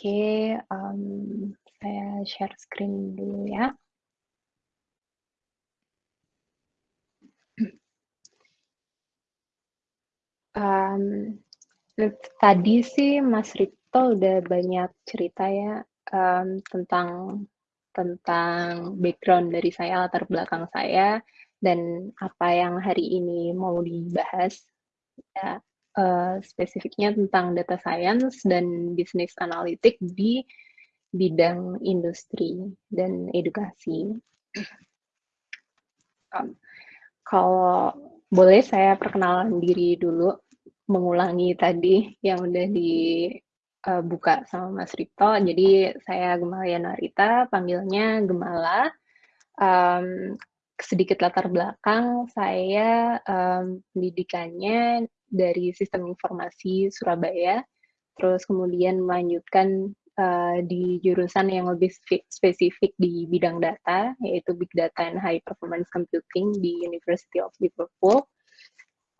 Oke, um, saya share screen dulu ya. Um, tadi sih Mas Rito udah banyak cerita ya um, tentang tentang background dari saya, latar belakang saya, dan apa yang hari ini mau dibahas. Ya, uh, spesifiknya tentang data science dan business analytic di bidang industri dan edukasi. Um, kalau boleh saya perkenalan diri dulu, mengulangi tadi yang udah dibuka uh, sama Mas Rito. Jadi saya Gemala Narita, panggilnya Gemala. Um, sedikit latar belakang, saya um, pendidikannya dari Sistem Informasi Surabaya, terus kemudian melanjutkan uh, di jurusan yang lebih spesifik di bidang data, yaitu Big Data and High Performance Computing di University of Liverpool.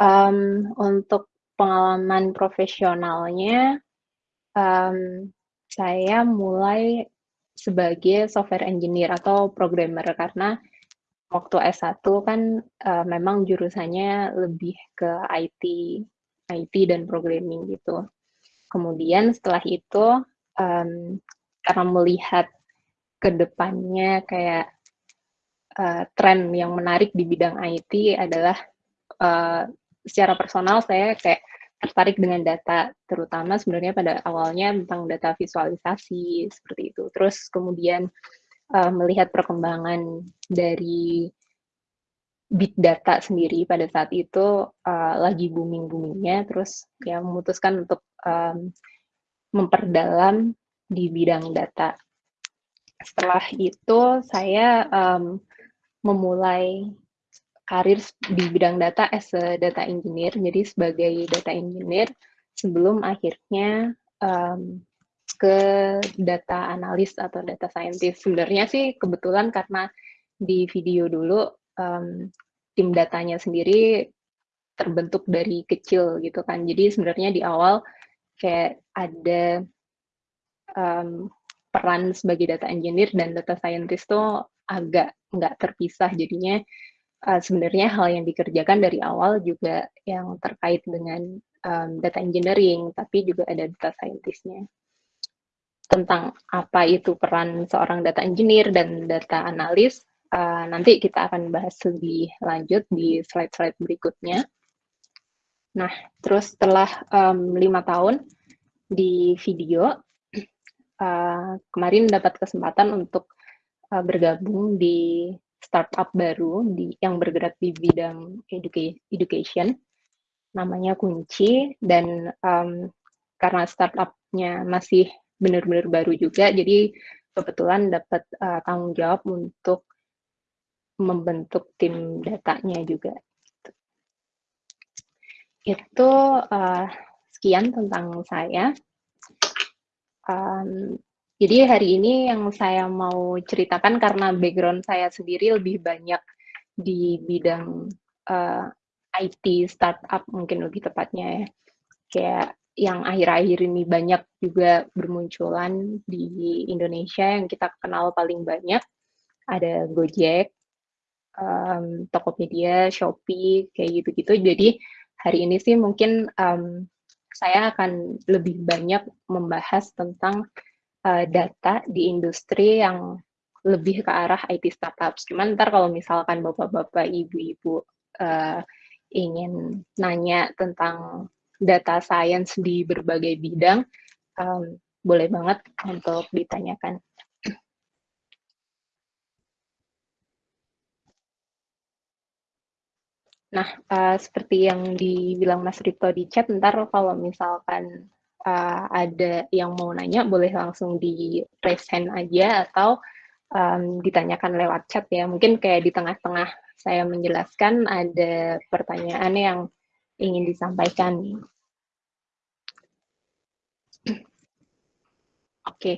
Um, untuk pengalaman profesionalnya, um, saya mulai sebagai software engineer atau programmer karena waktu S1 kan uh, memang jurusannya lebih ke IT, IT dan programming gitu. Kemudian setelah itu um, karena melihat ke depannya kayak uh, tren yang menarik di bidang IT adalah uh, secara personal saya kayak tertarik dengan data, terutama sebenarnya pada awalnya tentang data visualisasi seperti itu. Terus kemudian uh, melihat perkembangan dari big data sendiri pada saat itu uh, lagi booming boomingnya, terus ya memutuskan untuk um, memperdalam di bidang data. Setelah itu saya um, memulai karir di bidang data as a data engineer, jadi sebagai data engineer sebelum akhirnya um, ke data analis atau data scientist. Sebenarnya sih kebetulan karena di video dulu um, tim datanya sendiri terbentuk dari kecil gitu kan. Jadi sebenarnya di awal kayak ada um, peran sebagai data engineer dan data scientist tuh agak nggak terpisah jadinya uh, sebenarnya hal yang dikerjakan dari awal juga yang terkait dengan um, data engineering, tapi juga ada data scientistnya. Tentang apa itu peran seorang data engineer dan data analis, uh, nanti kita akan bahas lebih lanjut di slide-slide berikutnya. Nah, terus setelah lima tahun di video, uh, kemarin dapat kesempatan untuk uh, bergabung di startup baru di yang bergerak di bidang educa education namanya Kunci dan um, karena startupnya masih benar-benar baru juga. Jadi kebetulan dapat uh, tanggung jawab untuk membentuk tim datanya juga. Itu uh, sekian tentang saya. Um, jadi hari ini yang saya mau ceritakan karena background saya sendiri lebih banyak di bidang uh, eh, IT startup mungkin lebih tepatnya ya. Kayak yang akhir-akhir ini banyak juga bermunculan di Indonesia yang kita kenal paling banyak ada Gojek, um, Tokopedia, Shopee, kayak gitu-gitu. Jadi hari ini sih mungkin um, saya akan lebih banyak membahas tentang uh, data di industri yang lebih ke arah IT startups. Cuman ntar kalau misalkan bapak-bapak, ibu-ibu uh, ingin nanya tentang data science di berbagai bidang, um, boleh banget untuk ditanyakan. Nah, uh, seperti yang dibilang Mas Rito di chat, ntar kalau misalkan uh, ada yang mau nanya boleh langsung di raise hand aja atau um, ditanyakan lewat chat ya. Mungkin kayak di tengah-tengah saya menjelaskan ada pertanyaan yang ingin disampaikan. Oke, okay.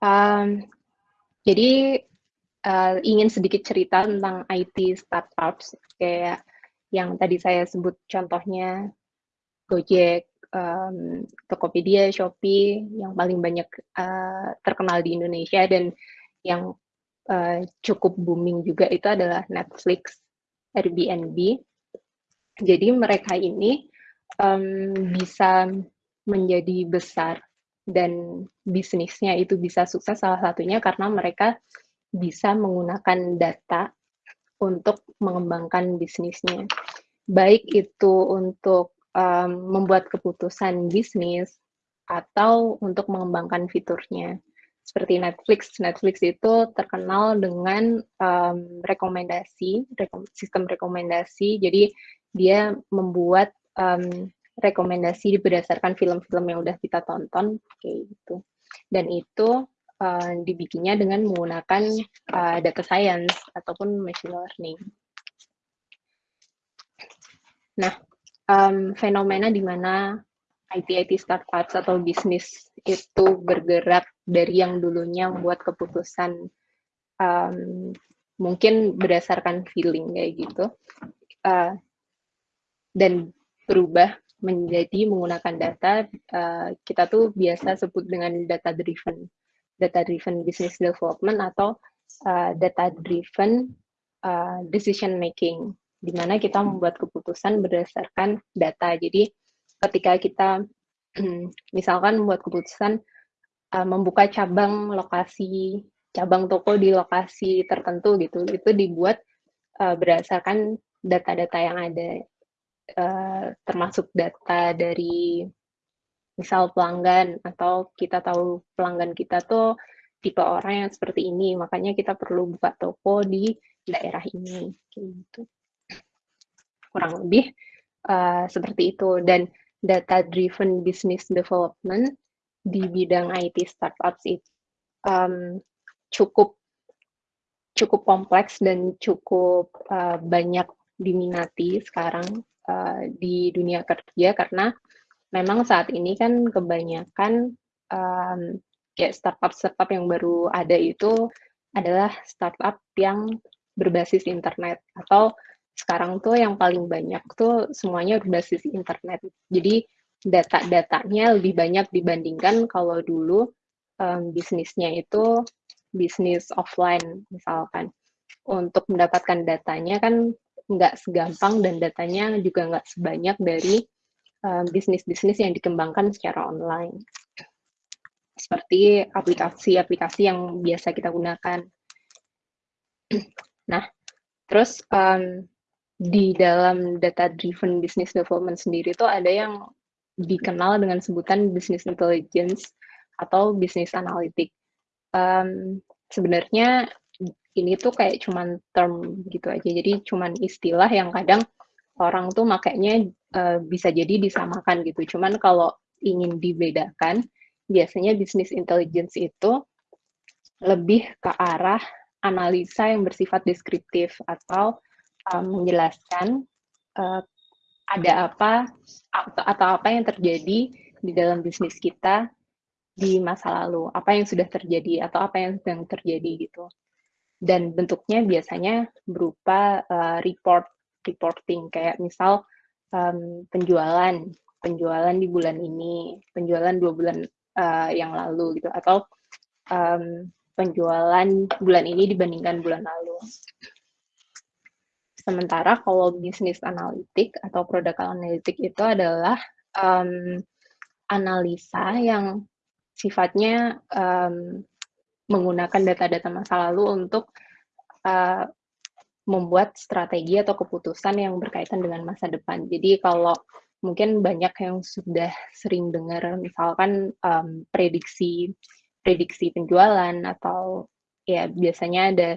um, jadi uh, ingin sedikit cerita tentang IT startups kayak yang tadi saya sebut contohnya Gojek, um, Tokopedia, Shopee yang paling banyak uh, terkenal di Indonesia dan yang uh, cukup booming juga itu adalah Netflix, Airbnb. Jadi mereka ini um, bisa menjadi besar dan bisnisnya itu bisa sukses salah satunya karena mereka bisa menggunakan data untuk mengembangkan bisnisnya. Baik itu untuk um, membuat keputusan bisnis atau untuk mengembangkan fiturnya. Seperti Netflix, Netflix itu terkenal dengan um, rekomendasi, rekom sistem rekomendasi. Jadi dia membuat um, rekomendasi berdasarkan film-film yang udah kita tonton kayak gitu dan itu uh, dibikinnya dengan menggunakan uh, data science ataupun machine learning. Nah, um, fenomena di mana IT-IT startups atau bisnis itu bergerak dari yang dulunya membuat keputusan um, mungkin berdasarkan feeling kayak gitu uh, dan berubah menjadi menggunakan data uh, kita tuh biasa sebut dengan data driven data driven business development atau uh, data driven uh, decision making di mana kita membuat keputusan berdasarkan data. Jadi ketika kita misalkan membuat keputusan uh, membuka cabang lokasi cabang toko di lokasi tertentu gitu itu dibuat uh, berdasarkan data-data yang ada uh, termasuk data dari misal pelanggan atau kita tahu pelanggan kita tuh tipe orang yang seperti ini, makanya kita perlu buka toko di daerah ini, gitu. Kurang lebih uh, seperti itu. Dan data-driven business development di bidang IT startups itu um, cukup cukup kompleks dan cukup uh, banyak diminati sekarang uh, di dunia kerja karena memang saat ini kan kebanyakan um, kayak startup-startup yang baru ada itu adalah startup yang berbasis internet atau sekarang tuh yang paling banyak tuh semuanya berbasis internet. Jadi data-datanya lebih banyak dibandingkan kalau dulu um, bisnisnya itu bisnis offline misalkan. Untuk mendapatkan datanya kan nggak segampang dan datanya juga nggak sebanyak dari bisnis-bisnis um, yang dikembangkan secara online. Seperti aplikasi-aplikasi yang biasa kita gunakan. Nah, terus um, di dalam data-driven business development sendiri itu ada yang dikenal dengan sebutan business intelligence atau business analytic. Um, sebenarnya ini tuh kayak cuman term gitu aja. Jadi cuman istilah yang kadang orang tuh makanya uh, bisa jadi disamakan gitu. Cuman kalau ingin dibedakan, biasanya bisnis intelligence itu lebih ke arah analisa yang bersifat deskriptif atau um, menjelaskan uh, ada apa atau, atau apa yang terjadi di dalam bisnis kita di masa lalu, apa yang sudah terjadi atau apa yang sedang terjadi gitu dan bentuknya biasanya berupa uh, report reporting. Kayak misal um, penjualan penjualan di bulan ini penjualan dua bulan uh, yang lalu gitu. Atau um, penjualan bulan ini dibandingkan bulan lalu. Sementara kalau bisnis analitik atau produk analitik itu adalah um, analisa yang sifatnya um, menggunakan data-data masa lalu untuk uh, membuat strategi atau keputusan yang berkaitan dengan masa depan. Jadi kalau mungkin banyak yang sudah sering dengar misalkan um, prediksi prediksi penjualan atau ya biasanya ada